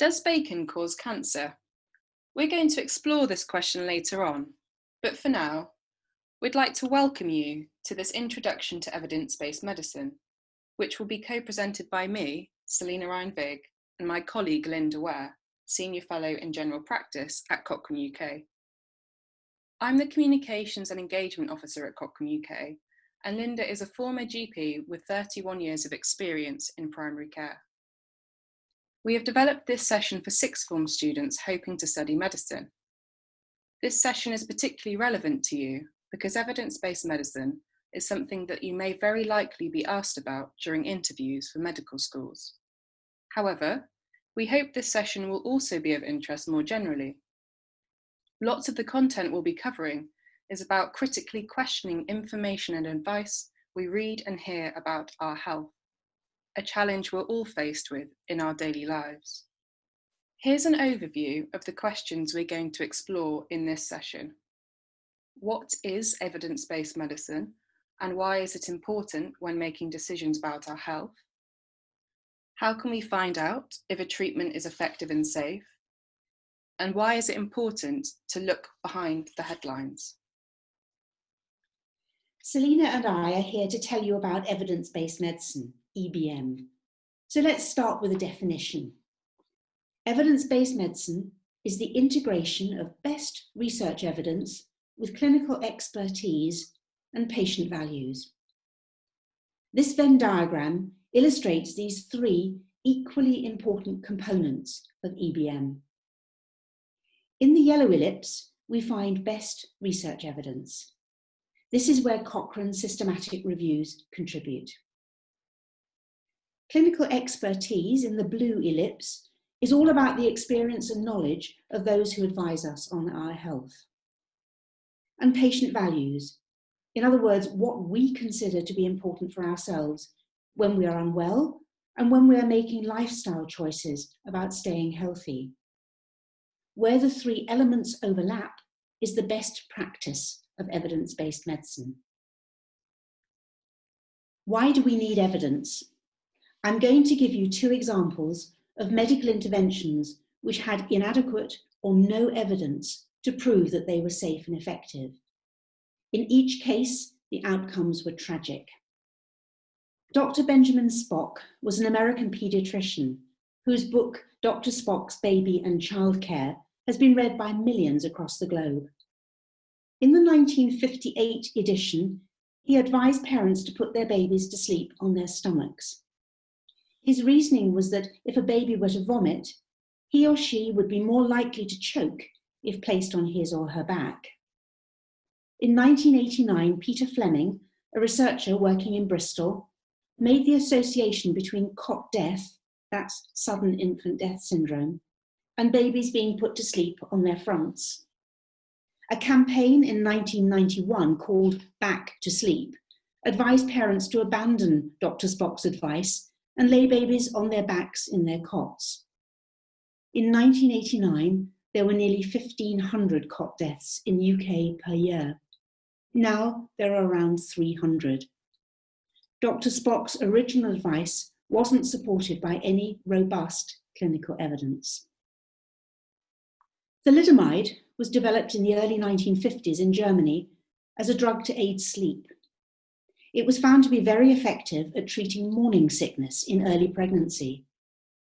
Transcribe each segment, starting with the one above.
Does bacon cause cancer? We're going to explore this question later on, but for now, we'd like to welcome you to this introduction to evidence-based medicine, which will be co-presented by me, Selena Ryan-Vig, and my colleague Linda Ware, Senior Fellow in General Practice at Cochrane UK. I'm the Communications and Engagement Officer at Cochrane UK, and Linda is a former GP with 31 years of experience in primary care. We have developed this session for sixth form students hoping to study medicine. This session is particularly relevant to you because evidence-based medicine is something that you may very likely be asked about during interviews for medical schools. However, we hope this session will also be of interest more generally. Lots of the content we'll be covering is about critically questioning information and advice we read and hear about our health a challenge we're all faced with in our daily lives. Here's an overview of the questions we're going to explore in this session. What is evidence-based medicine and why is it important when making decisions about our health? How can we find out if a treatment is effective and safe? And why is it important to look behind the headlines? Selena and I are here to tell you about evidence-based medicine. EBM. So let's start with a definition. Evidence-based medicine is the integration of best research evidence with clinical expertise and patient values. This Venn diagram illustrates these three equally important components of EBM. In the yellow ellipse, we find best research evidence. This is where Cochrane systematic reviews contribute. Clinical expertise in the blue ellipse is all about the experience and knowledge of those who advise us on our health. And patient values, in other words, what we consider to be important for ourselves when we are unwell and when we are making lifestyle choices about staying healthy. Where the three elements overlap is the best practice of evidence-based medicine. Why do we need evidence? I'm going to give you two examples of medical interventions which had inadequate or no evidence to prove that they were safe and effective. In each case, the outcomes were tragic. Dr. Benjamin Spock was an American pediatrician whose book, Dr. Spock's Baby and Childcare, has been read by millions across the globe. In the 1958 edition, he advised parents to put their babies to sleep on their stomachs. His reasoning was that if a baby were to vomit, he or she would be more likely to choke if placed on his or her back. In 1989, Peter Fleming, a researcher working in Bristol, made the association between cot death, that's sudden infant death syndrome, and babies being put to sleep on their fronts. A campaign in 1991 called Back to Sleep advised parents to abandon Dr. Spock's advice and lay babies on their backs in their cots. In 1989, there were nearly 1,500 cot deaths in UK per year. Now there are around 300. Dr. Spock's original advice wasn't supported by any robust clinical evidence. Thalidomide was developed in the early 1950s in Germany as a drug to aid sleep. It was found to be very effective at treating morning sickness in early pregnancy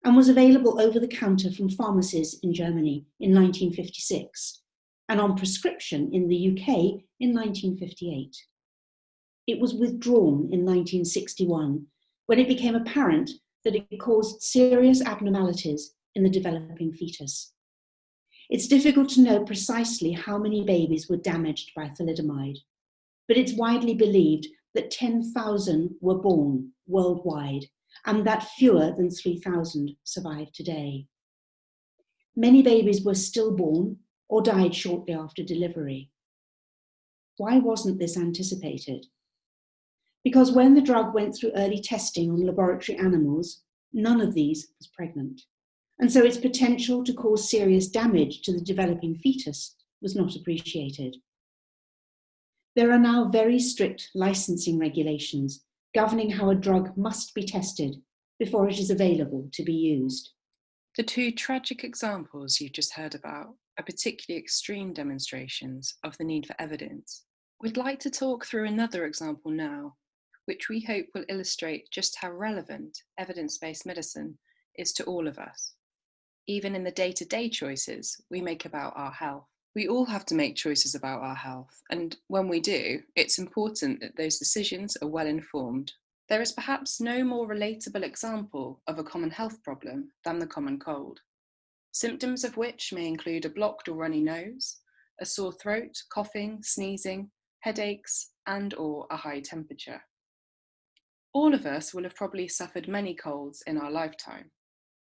and was available over the counter from pharmacies in Germany in 1956 and on prescription in the UK in 1958. It was withdrawn in 1961 when it became apparent that it caused serious abnormalities in the developing fetus. It's difficult to know precisely how many babies were damaged by thalidomide, but it's widely believed that 10,000 were born worldwide and that fewer than 3,000 survive today. Many babies were stillborn or died shortly after delivery. Why wasn't this anticipated? Because when the drug went through early testing on laboratory animals, none of these was pregnant. And so its potential to cause serious damage to the developing fetus was not appreciated. There are now very strict licensing regulations governing how a drug must be tested before it is available to be used. The two tragic examples you've just heard about are particularly extreme demonstrations of the need for evidence. We'd like to talk through another example now, which we hope will illustrate just how relevant evidence based medicine is to all of us, even in the day to day choices we make about our health. We all have to make choices about our health, and when we do, it's important that those decisions are well informed there is perhaps no more relatable example of a common health problem than the common cold, symptoms of which may include a blocked or runny nose, a sore throat, coughing, sneezing, headaches, and or a high temperature. All of us will have probably suffered many colds in our lifetime,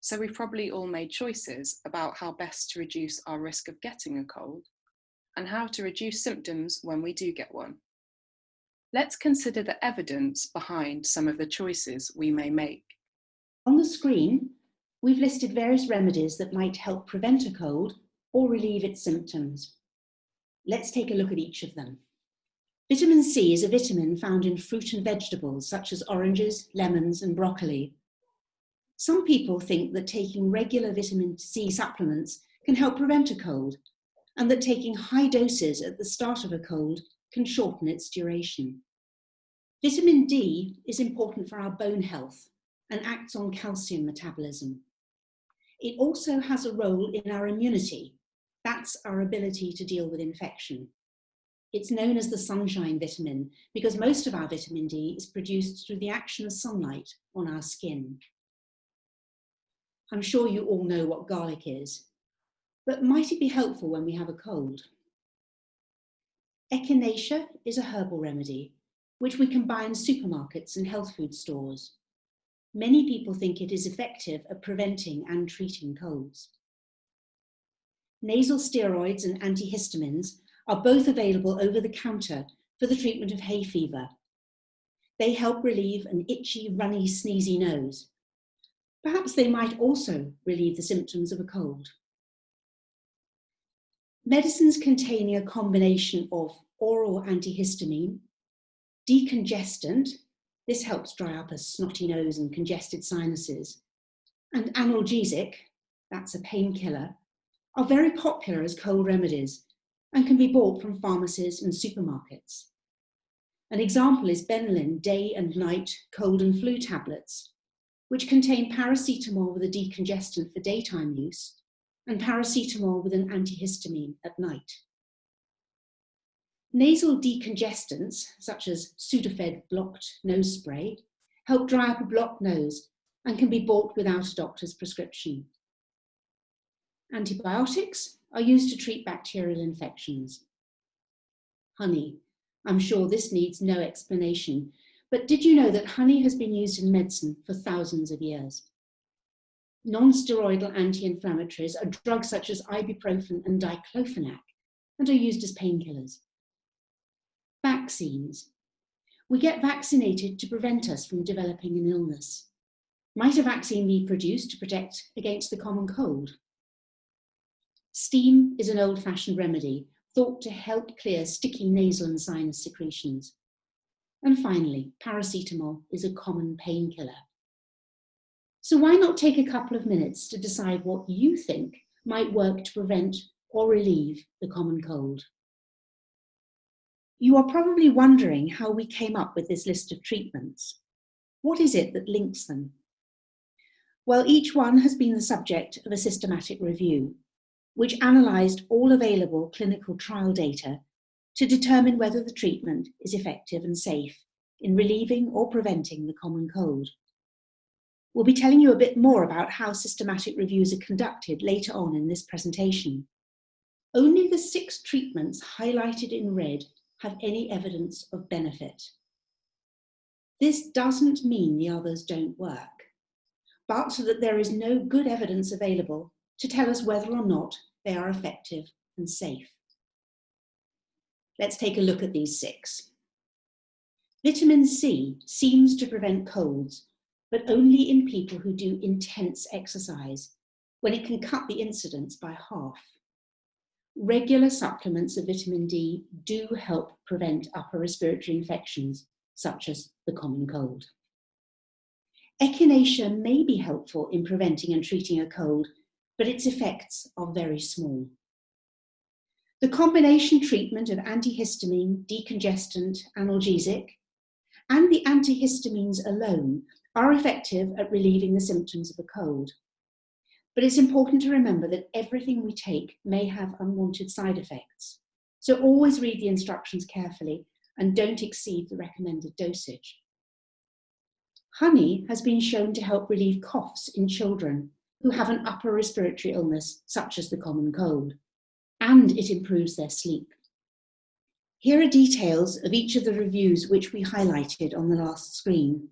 so we've probably all made choices about how best to reduce our risk of getting a cold and how to reduce symptoms when we do get one. Let's consider the evidence behind some of the choices we may make. On the screen, we've listed various remedies that might help prevent a cold or relieve its symptoms. Let's take a look at each of them. Vitamin C is a vitamin found in fruit and vegetables such as oranges, lemons, and broccoli. Some people think that taking regular vitamin C supplements can help prevent a cold, and that taking high doses at the start of a cold can shorten its duration. Vitamin D is important for our bone health and acts on calcium metabolism. It also has a role in our immunity. That's our ability to deal with infection. It's known as the sunshine vitamin because most of our vitamin D is produced through the action of sunlight on our skin. I'm sure you all know what garlic is, but might it be helpful when we have a cold? Echinacea is a herbal remedy, which we can buy in supermarkets and health food stores. Many people think it is effective at preventing and treating colds. Nasal steroids and antihistamines are both available over the counter for the treatment of hay fever. They help relieve an itchy, runny, sneezy nose. Perhaps they might also relieve the symptoms of a cold. Medicines containing a combination of oral antihistamine, decongestant, this helps dry up a snotty nose and congested sinuses, and analgesic, that's a painkiller, are very popular as cold remedies and can be bought from pharmacies and supermarkets. An example is Benylin day and night cold and flu tablets, which contain paracetamol with a decongestant for daytime use and paracetamol with an antihistamine at night. Nasal decongestants, such as Sudafed blocked nose spray, help dry up a blocked nose and can be bought without a doctor's prescription. Antibiotics are used to treat bacterial infections. Honey, I'm sure this needs no explanation, but did you know that honey has been used in medicine for thousands of years? Non-steroidal anti-inflammatories are drugs such as ibuprofen and diclofenac and are used as painkillers. Vaccines. We get vaccinated to prevent us from developing an illness. Might a vaccine be produced to protect against the common cold? Steam is an old-fashioned remedy thought to help clear sticky nasal and sinus secretions. And finally, paracetamol is a common painkiller. So why not take a couple of minutes to decide what you think might work to prevent or relieve the common cold? You are probably wondering how we came up with this list of treatments. What is it that links them? Well, each one has been the subject of a systematic review, which analysed all available clinical trial data to determine whether the treatment is effective and safe in relieving or preventing the common cold. We'll be telling you a bit more about how systematic reviews are conducted later on in this presentation. Only the six treatments highlighted in red have any evidence of benefit. This doesn't mean the others don't work, but that there is no good evidence available to tell us whether or not they are effective and safe. Let's take a look at these six. Vitamin C seems to prevent colds but only in people who do intense exercise, when it can cut the incidence by half. Regular supplements of vitamin D do help prevent upper respiratory infections, such as the common cold. Echinacea may be helpful in preventing and treating a cold but its effects are very small. The combination treatment of antihistamine, decongestant, analgesic, and the antihistamines alone are effective at relieving the symptoms of a cold. But it's important to remember that everything we take may have unwanted side effects. So always read the instructions carefully and don't exceed the recommended dosage. Honey has been shown to help relieve coughs in children who have an upper respiratory illness, such as the common cold, and it improves their sleep. Here are details of each of the reviews which we highlighted on the last screen.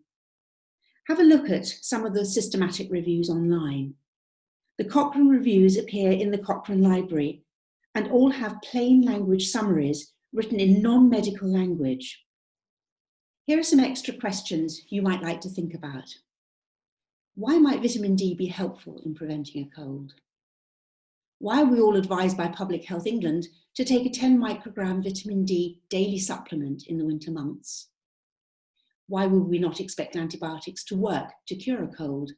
Have a look at some of the systematic reviews online. The Cochrane reviews appear in the Cochrane Library and all have plain language summaries written in non-medical language. Here are some extra questions you might like to think about. Why might vitamin D be helpful in preventing a cold? Why are we all advised by Public Health England to take a 10 microgram vitamin D daily supplement in the winter months? Why would we not expect antibiotics to work to cure a cold?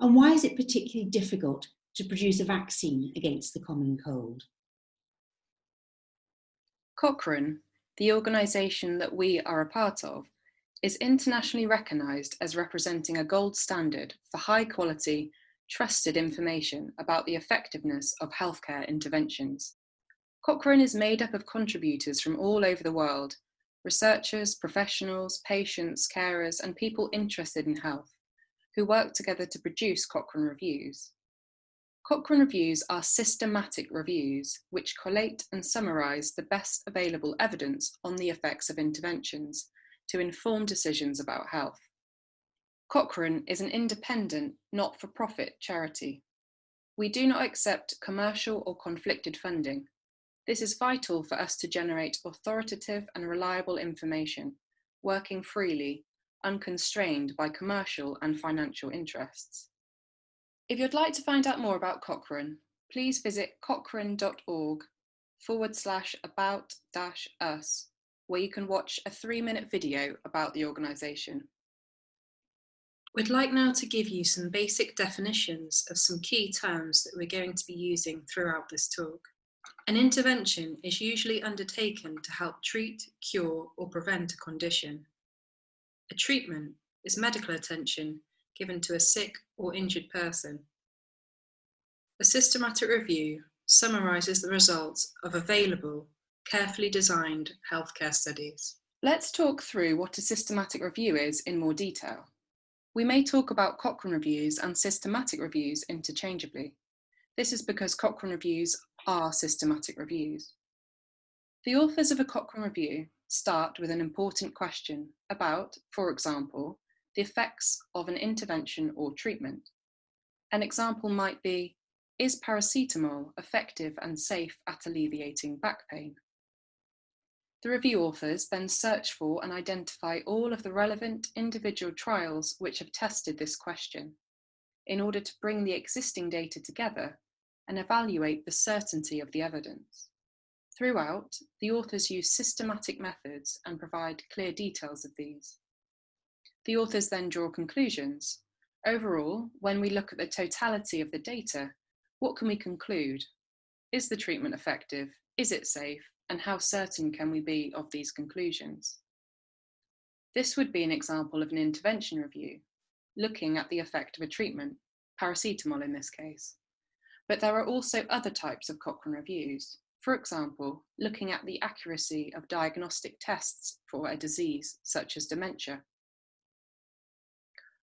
And why is it particularly difficult to produce a vaccine against the common cold? Cochrane, the organisation that we are a part of, is internationally recognised as representing a gold standard for high quality, trusted information about the effectiveness of healthcare interventions. Cochrane is made up of contributors from all over the world, researchers, professionals, patients, carers, and people interested in health who work together to produce Cochrane Reviews. Cochrane Reviews are systematic reviews which collate and summarise the best available evidence on the effects of interventions to inform decisions about health. Cochrane is an independent, not for profit charity. We do not accept commercial or conflicted funding. This is vital for us to generate authoritative and reliable information, working freely unconstrained by commercial and financial interests. If you'd like to find out more about Cochrane, please visit cochrane.org forward slash about dash us, where you can watch a three minute video about the organisation. We'd like now to give you some basic definitions of some key terms that we're going to be using throughout this talk. An intervention is usually undertaken to help treat, cure or prevent a condition. A treatment is medical attention given to a sick or injured person. A systematic review summarises the results of available, carefully designed healthcare studies. Let's talk through what a systematic review is in more detail. We may talk about Cochrane reviews and systematic reviews interchangeably. This is because Cochrane reviews are systematic reviews. The authors of a Cochrane review start with an important question about, for example, the effects of an intervention or treatment. An example might be, is paracetamol effective and safe at alleviating back pain? The review authors then search for and identify all of the relevant individual trials which have tested this question in order to bring the existing data together and evaluate the certainty of the evidence. Throughout, the authors use systematic methods and provide clear details of these. The authors then draw conclusions. Overall, when we look at the totality of the data, what can we conclude? Is the treatment effective? Is it safe? And how certain can we be of these conclusions? This would be an example of an intervention review, looking at the effect of a treatment, paracetamol in this case. But there are also other types of Cochrane reviews. For example, looking at the accuracy of diagnostic tests for a disease such as dementia.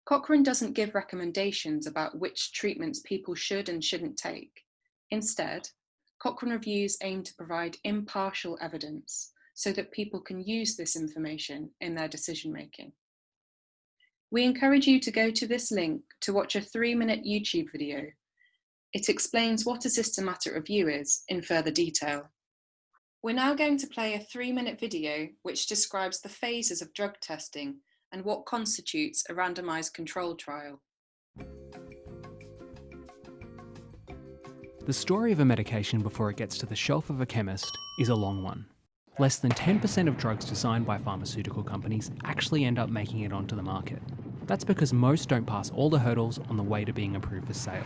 Cochrane doesn't give recommendations about which treatments people should and shouldn't take. Instead, Cochrane reviews aim to provide impartial evidence so that people can use this information in their decision making. We encourage you to go to this link to watch a three minute YouTube video it explains what a systematic review is in further detail. We're now going to play a three minute video which describes the phases of drug testing and what constitutes a randomised control trial. The story of a medication before it gets to the shelf of a chemist is a long one. Less than 10% of drugs designed by pharmaceutical companies actually end up making it onto the market. That's because most don't pass all the hurdles on the way to being approved for sale.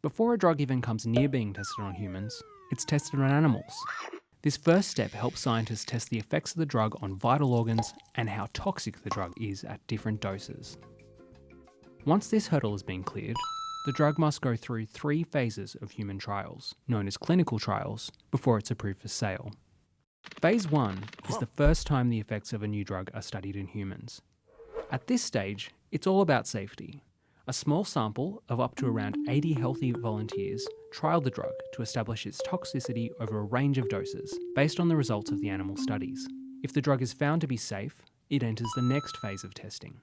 Before a drug even comes near being tested on humans, it's tested on animals. This first step helps scientists test the effects of the drug on vital organs and how toxic the drug is at different doses. Once this hurdle has been cleared, the drug must go through three phases of human trials, known as clinical trials, before it's approved for sale. Phase 1 is the first time the effects of a new drug are studied in humans. At this stage, it's all about safety. A small sample of up to around 80 healthy volunteers trialled the drug to establish its toxicity over a range of doses, based on the results of the animal studies. If the drug is found to be safe, it enters the next phase of testing.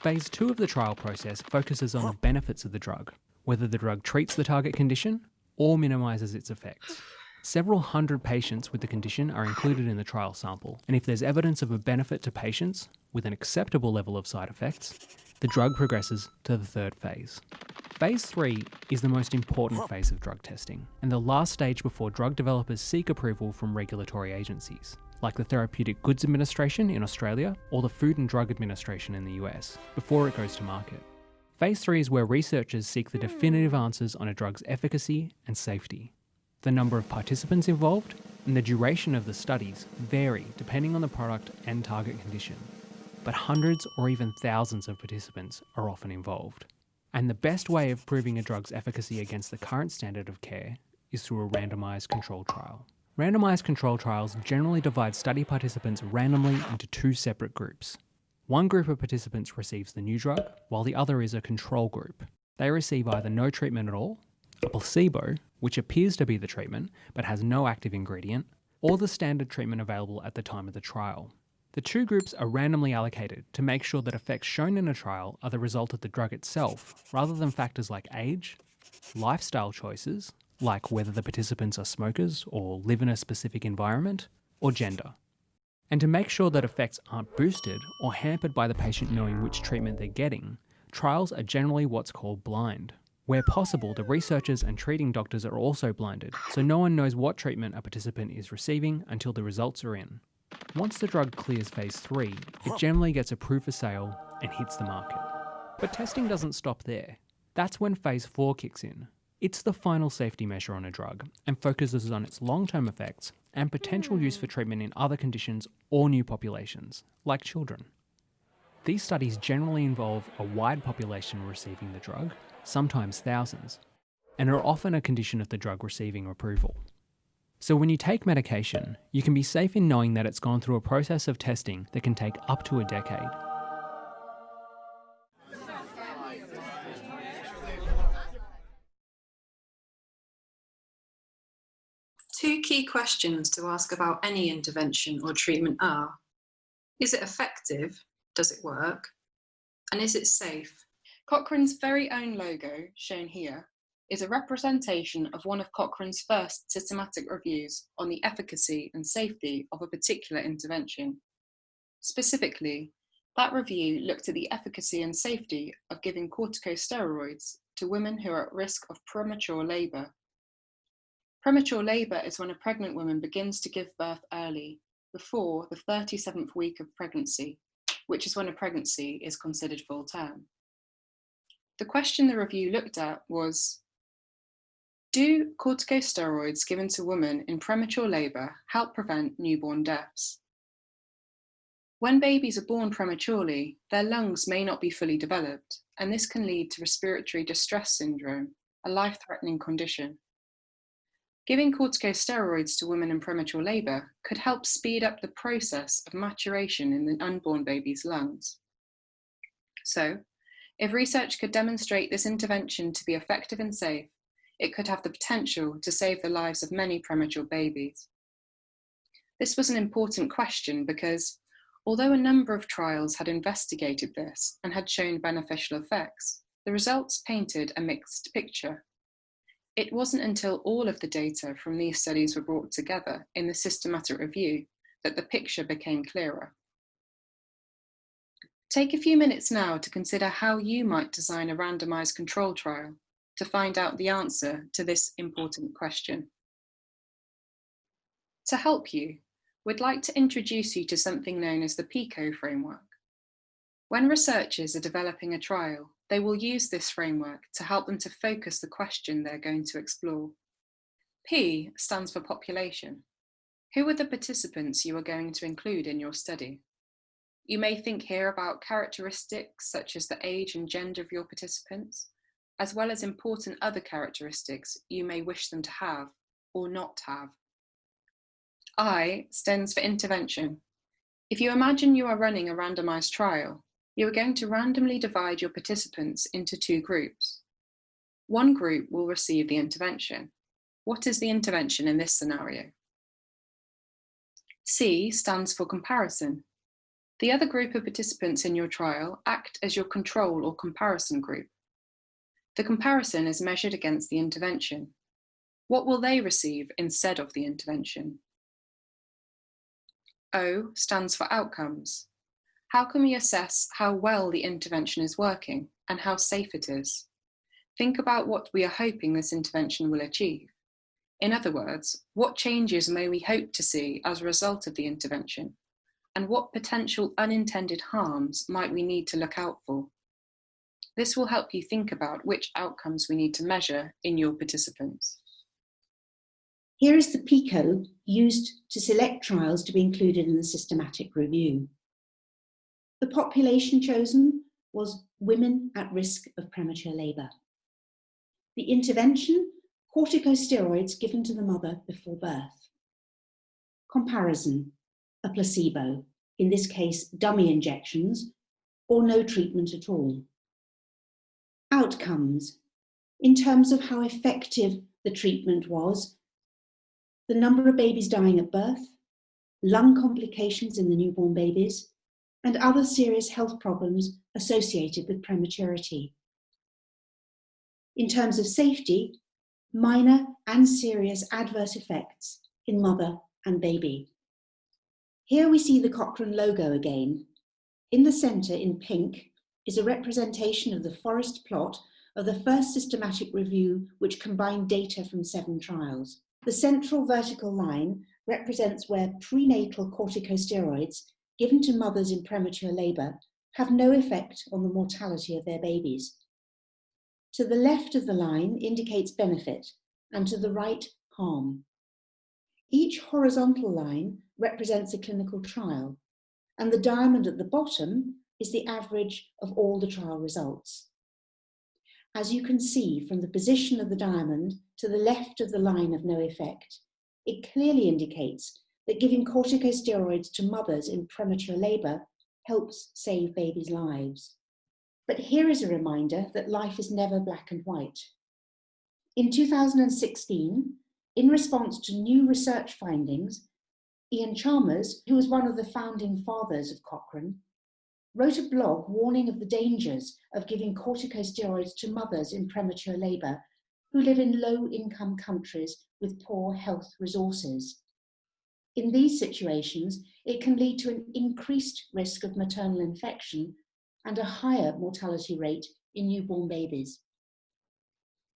Phase 2 of the trial process focuses on the benefits of the drug, whether the drug treats the target condition or minimises its effects. Several hundred patients with the condition are included in the trial sample, and if there's evidence of a benefit to patients with an acceptable level of side effects, the drug progresses to the third phase. Phase 3 is the most important phase of drug testing, and the last stage before drug developers seek approval from regulatory agencies, like the Therapeutic Goods Administration in Australia or the Food and Drug Administration in the US, before it goes to market. Phase 3 is where researchers seek the definitive answers on a drug's efficacy and safety. The number of participants involved and the duration of the studies vary depending on the product and target condition, but hundreds or even thousands of participants are often involved. And the best way of proving a drug's efficacy against the current standard of care is through a randomised control trial. Randomised control trials generally divide study participants randomly into two separate groups. One group of participants receives the new drug, while the other is a control group. They receive either no treatment at all, a placebo, which appears to be the treatment but has no active ingredient, or the standard treatment available at the time of the trial. The two groups are randomly allocated to make sure that effects shown in a trial are the result of the drug itself, rather than factors like age, lifestyle choices, like whether the participants are smokers or live in a specific environment, or gender. And to make sure that effects aren't boosted or hampered by the patient knowing which treatment they're getting, trials are generally what's called blind. Where possible, the researchers and treating doctors are also blinded, so no one knows what treatment a participant is receiving until the results are in. Once the drug clears phase 3, it generally gets approved for sale and hits the market. But testing doesn't stop there. That's when phase 4 kicks in. It's the final safety measure on a drug and focuses on its long term effects and potential use hmm. for treatment in other conditions or new populations, like children. These studies generally involve a wide population receiving the drug, sometimes thousands, and are often a condition of the drug receiving approval. So when you take medication, you can be safe in knowing that it's gone through a process of testing that can take up to a decade. Key questions to ask about any intervention or treatment are, is it effective? Does it work? And is it safe? Cochrane's very own logo, shown here, is a representation of one of Cochrane's first systematic reviews on the efficacy and safety of a particular intervention. Specifically, that review looked at the efficacy and safety of giving corticosteroids to women who are at risk of premature labour. Premature labour is when a pregnant woman begins to give birth early, before the 37th week of pregnancy, which is when a pregnancy is considered full term. The question the review looked at was Do corticosteroids given to women in premature labour help prevent newborn deaths? When babies are born prematurely, their lungs may not be fully developed, and this can lead to respiratory distress syndrome, a life threatening condition. Giving corticosteroids to women in premature labour could help speed up the process of maturation in the unborn baby's lungs. So, if research could demonstrate this intervention to be effective and safe, it could have the potential to save the lives of many premature babies. This was an important question because, although a number of trials had investigated this and had shown beneficial effects, the results painted a mixed picture. It wasn't until all of the data from these studies were brought together in the systematic review that the picture became clearer. Take a few minutes now to consider how you might design a randomized control trial to find out the answer to this important question. To help you, we'd like to introduce you to something known as the PICO framework. When researchers are developing a trial, They will use this framework to help them to focus the question they're going to explore. P stands for population. Who are the participants you are going to include in your study? You may think here about characteristics such as the age and gender of your participants, as well as important other characteristics you may wish them to have or not have. I stands for intervention. If you imagine you are running a randomized trial, you are going to randomly divide your participants into two groups. One group will receive the intervention. What is the intervention in this scenario? C stands for comparison. The other group of participants in your trial act as your control or comparison group. The comparison is measured against the intervention. What will they receive instead of the intervention? O stands for outcomes. How can we assess how well the intervention is working and how safe it is? Think about what we are hoping this intervention will achieve. In other words, what changes may we hope to see as a result of the intervention? And what potential unintended harms might we need to look out for? This will help you think about which outcomes we need to measure in your participants. Here is the PICO used to select trials to be included in the systematic review. The population chosen was women at risk of premature labour. The intervention, corticosteroids given to the mother before birth. Comparison, a placebo, in this case dummy injections, or no treatment at all. Outcomes, in terms of how effective the treatment was the number of babies dying at birth, lung complications in the newborn babies, and other serious health problems associated with prematurity. In terms of safety, minor and serious adverse effects in mother and baby. Here we see the Cochrane logo again. In the centre in pink is a representation of the forest plot of the first systematic review which combined data from seven trials. The central vertical line represents where prenatal corticosteroids given to mothers in premature labour have no effect on the mortality of their babies. To the left of the line indicates benefit and to the right, harm. Each horizontal line represents a clinical trial and the diamond at the bottom is the average of all the trial results. As you can see from the position of the diamond to the left of the line of no effect, it clearly indicates that giving corticosteroids to mothers in premature labour helps save babies' lives. But here is a reminder that life is never black and white. In 2016, in response to new research findings, Iain Chalmers, who was one of the founding fathers of Cochrane, wrote a blog warning of the dangers of giving corticosteroids to mothers in premature labour who live in low-income countries with poor health resources. In these situations, it can lead to an increased risk of maternal infection and a higher mortality rate in newborn babies.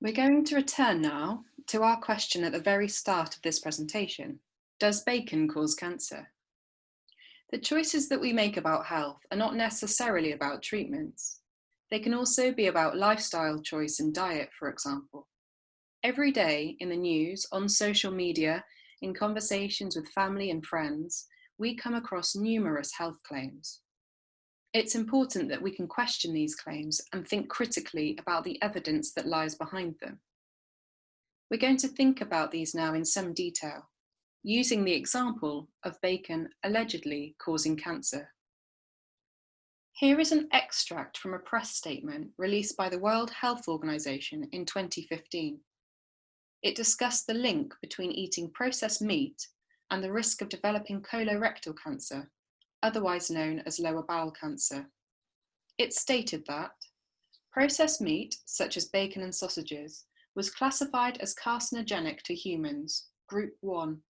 We're going to return now to our question at the very start of this presentation. Does bacon cause cancer? The choices that we make about health are not necessarily about treatments. They can also be about lifestyle choice and diet, for example. Every day in the news, on social media, in conversations with family and friends, we come across numerous health claims. It's important that we can question these claims and think critically about the evidence that lies behind them. We're going to think about these now in some detail using the example of bacon allegedly causing cancer. Here is an extract from a press statement released by the World Health Organization in 2015. It discussed the link between eating processed meat and the risk of developing colorectal cancer, otherwise known as lower bowel cancer. It stated that processed meat, such as bacon and sausages, was classified as carcinogenic to humans, group 1,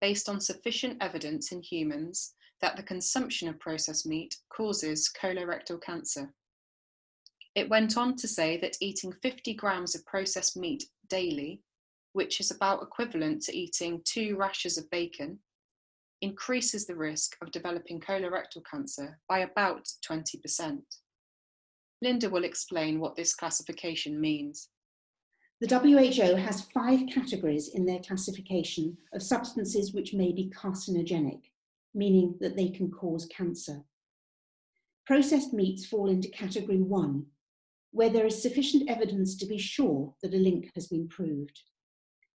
based on sufficient evidence in humans that the consumption of processed meat causes colorectal cancer. It went on to say that eating 50 grams of processed meat daily, which is about equivalent to eating two rashers of bacon, increases the risk of developing colorectal cancer by about 20%. Linda will explain what this classification means. The WHO has five categories in their classification of substances which may be carcinogenic, meaning that they can cause cancer. Processed meats fall into category one, where there is sufficient evidence to be sure that a link has been proved.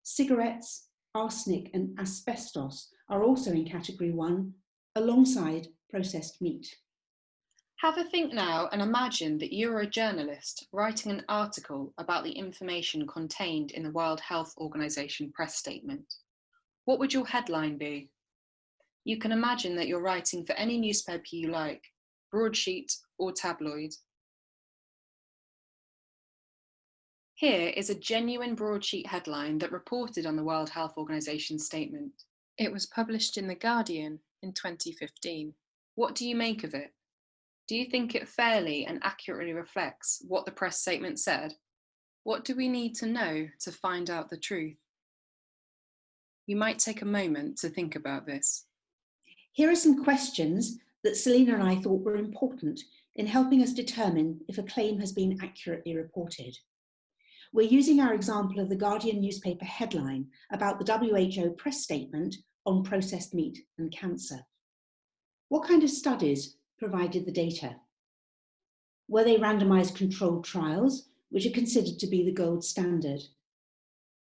Cigarettes, arsenic and asbestos are also in category one, alongside processed meat. Have a think now and imagine that you are a journalist writing an article about the information contained in the World Health Organization press statement. What would your headline be? You can imagine that you're writing for any newspaper you like, broadsheet or tabloid. Here is a genuine broadsheet headline that reported on the World Health Organization statement. It was published in The Guardian in 2015. What do you make of it? Do you think it fairly and accurately reflects what the press statement said? What do we need to know to find out the truth? You might take a moment to think about this. Here are some questions that Selena and I thought were important in helping us determine if a claim has been accurately reported. We're using our example of the Guardian newspaper headline about the WHO press statement on processed meat and cancer. What kind of studies provided the data? Were they randomized controlled trials, which are considered to be the gold standard?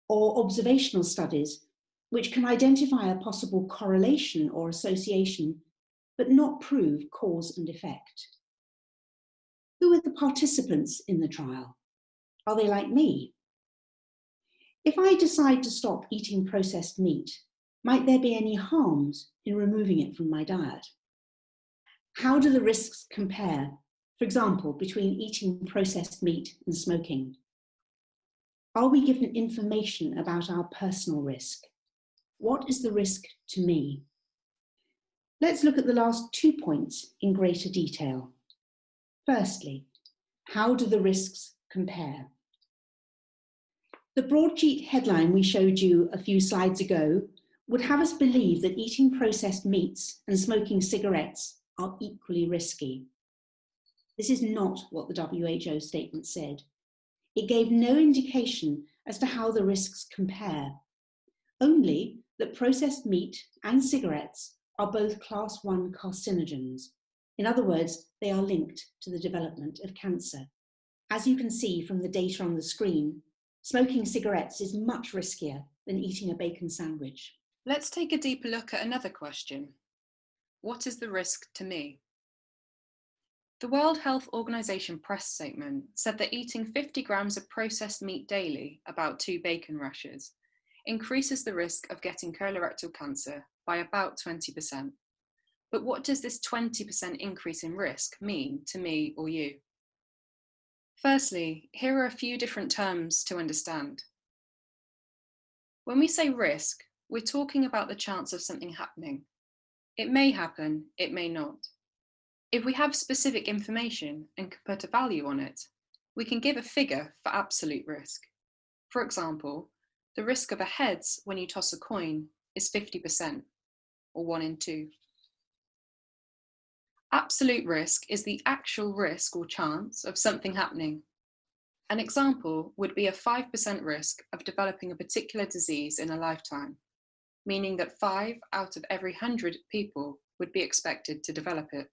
Or observational studies, which can identify a possible correlation or association, but not prove cause and effect? Who were the participants in the trial? Are they like me? If I decide to stop eating processed meat, might there be any harms in removing it from my diet? How do the risks compare, for example, between eating processed meat and smoking? Are we given information about our personal risk? What is the risk to me? Let's look at the last two points in greater detail. Firstly, how do the risks compare. The broadsheet headline we showed you a few slides ago would have us believe that eating processed meats and smoking cigarettes are equally risky. This is not what the WHO statement said. It gave no indication as to how the risks compare, only that processed meat and cigarettes are both class 1 carcinogens. In other words, they are linked to the development of cancer. As you can see from the data on the screen, smoking cigarettes is much riskier than eating a bacon sandwich. Let's take a deeper look at another question. What is the risk to me? The World Health Organization press statement said that eating 50 grams of processed meat daily, about two bacon rashers, increases the risk of getting colorectal cancer by about 20%. But what does this 20% increase in risk mean to me or you? Firstly, here are a few different terms to understand. When we say risk, we're talking about the chance of something happening. It may happen, it may not. If we have specific information and can put a value on it, we can give a figure for absolute risk. For example, the risk of a heads when you toss a coin is 50%, or one in two. Absolute risk is the actual risk or chance of something happening. An example would be a 5% risk of developing a particular disease in a lifetime, meaning that five out of every 100 people would be expected to develop it.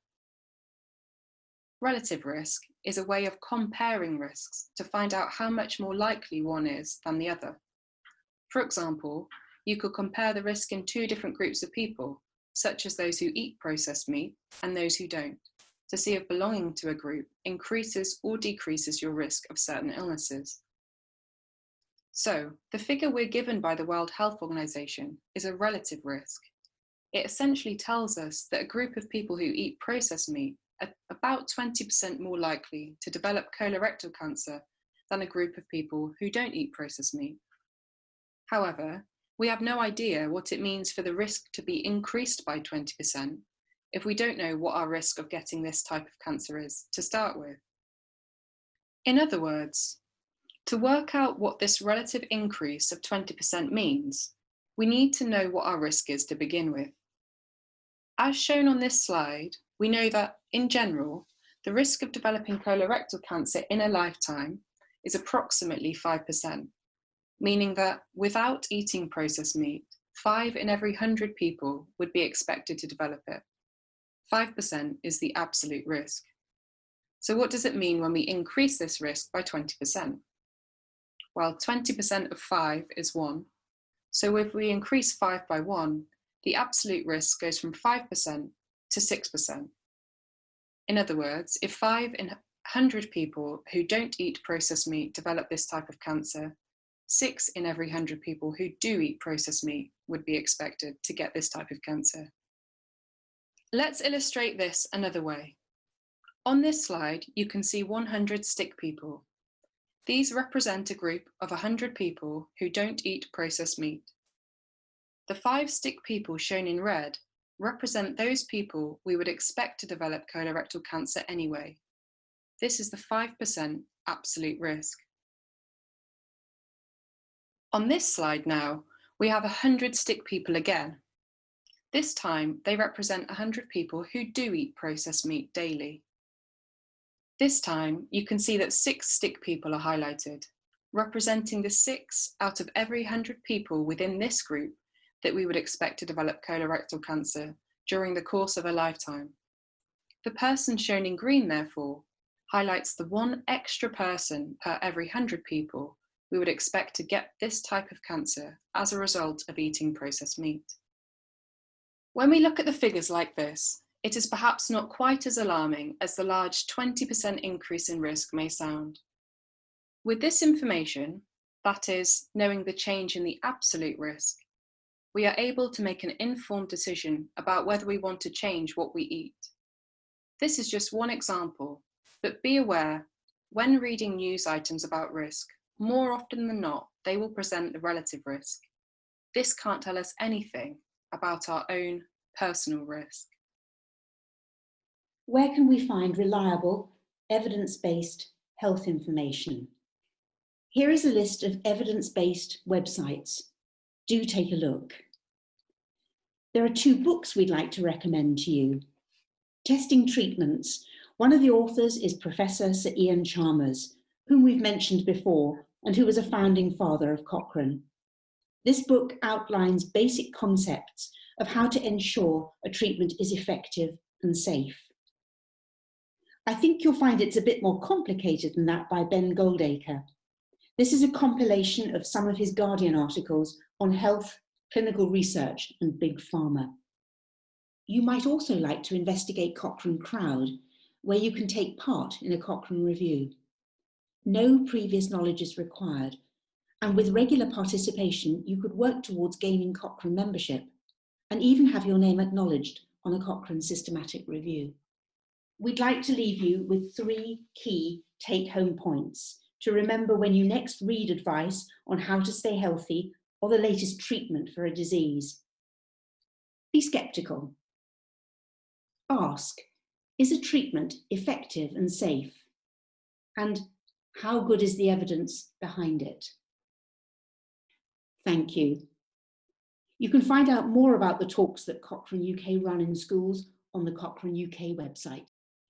Relative risk is a way of comparing risks to find out how much more likely one is than the other. For example, you could compare the risk in two different groups of people such as those who eat processed meat and those who don't, to see if belonging to a group increases or decreases your risk of certain illnesses. So, the figure we're given by the World Health Organization is a relative risk. It essentially tells us that a group of people who eat processed meat are about 20% more likely to develop colorectal cancer than a group of people who don't eat processed meat. However, we have no idea what it means for the risk to be increased by 20% if we don't know what our risk of getting this type of cancer is to start with. In other words, to work out what this relative increase of 20% means, we need to know what our risk is to begin with. As shown on this slide, we know that, in general, the risk of developing colorectal cancer in a lifetime is approximately 5%, meaning that without eating processed meat, five in every 100 people would be expected to develop it. 5% is the absolute risk. So what does it mean when we increase this risk by 20%? Well, 20% of 5 is 1. So if we increase 5 by 1, the absolute risk goes from 5% to 6%. In other words, if 5 in 100 people who don't eat processed meat develop this type of cancer, 6 in every 100 people who do eat processed meat would be expected to get this type of cancer. Let's illustrate this another way. On this slide, you can see 100 stick people. These represent a group of 100 people who don't eat processed meat. The five stick people shown in red represent those people we would expect to develop colorectal cancer anyway. This is the 5% absolute risk. On this slide now, we have 100 stick people again. This time, they represent 100 people who do eat processed meat daily. This time, you can see that six stick people are highlighted, representing the six out of every 100 people within this group that we would expect to develop colorectal cancer during the course of a lifetime. The person shown in green, therefore, highlights the one extra person per every 100 people we would expect to get this type of cancer as a result of eating processed meat. When we look at the figures like this, it is perhaps not quite as alarming as the large 20% increase in risk may sound. With this information, that is, knowing the change in the absolute risk, we are able to make an informed decision about whether we want to change what we eat. This is just one example, but be aware, when reading news items about risk, more often than not, they will present the relative risk. This can't tell us anything about our own personal risk. Where can we find reliable, evidence-based health information? Here is a list of evidence-based websites. Do take a look. There are two books we'd like to recommend to you. Testing Treatments. One of the authors is Professor Sir Iain Chalmers, whom we've mentioned before and who was a founding father of Cochrane. This book outlines basic concepts of how to ensure a treatment is effective and safe. I think you'll find it's a bit more complicated than that by Ben Goldacre. This is a compilation of some of his Guardian articles on health, clinical research and big pharma. You might also like to investigate Cochrane Crowd, where you can take part in a Cochrane review. No previous knowledge is required, and with mm. regular participation, you could work towards gaining Cochrane membership and even have your name acknowledged on a Cochrane systematic review. We'd like to leave you with three key take-home points to remember when you next read advice on how to stay healthy or the latest treatment for a disease. Be skeptical. Ask, is a treatment effective and safe? And how good is the evidence behind it? Thank you. You can find out more about the talks that Cochrane UK run in schools on the Cochrane UK website.